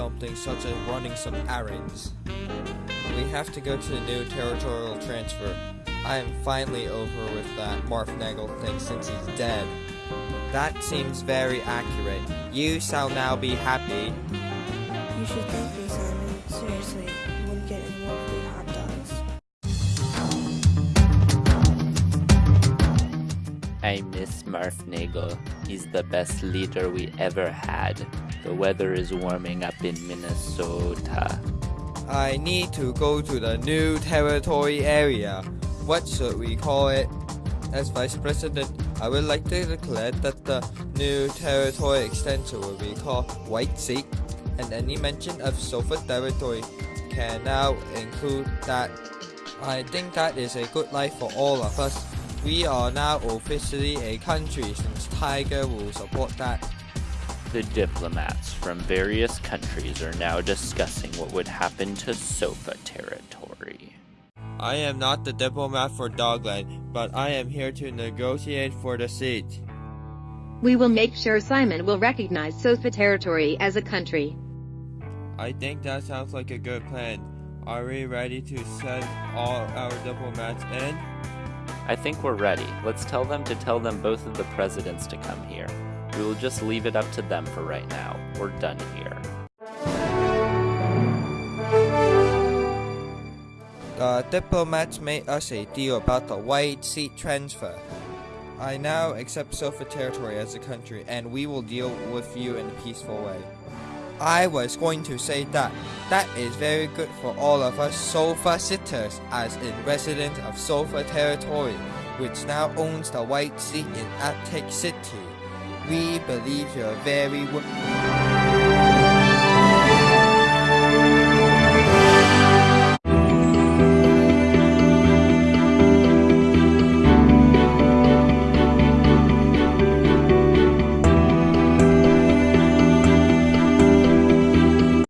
something such as running some errands. We have to go to the new territorial transfer. I am finally over with that Marf Nagel thing since he's dead. That seems very accurate. You shall now be happy. You should thank me, Simon. Seriously, you wouldn't get any more I miss Marf Nagel. He's the best leader we ever had. The weather is warming up in Minnesota. I need to go to the new territory area. What should we call it? As Vice President, I would like to declare that the new territory extension will be called White Seat, and any mention of Sofa territory can now include that. I think that is a good life for all of us. We are now officially a country since Tiger will support that. The diplomats from various countries are now discussing what would happen to Sofa territory. I am not the diplomat for Dogland, but I am here to negotiate for the seat. We will make sure Simon will recognize Sofa territory as a country. I think that sounds like a good plan. Are we ready to send all our diplomats in? I think we're ready. Let's tell them to tell them both of the presidents to come here. We will just leave it up to them for right now. We're done here. Uh, the diplomats made us a deal about the white seat transfer. I now accept Sofa territory as a country and we will deal with you in a peaceful way. I was going to say that. That is very good for all of us Sofa sitters as in resident of Sofa territory, which now owns the white seat in Attic City. We believe you're very...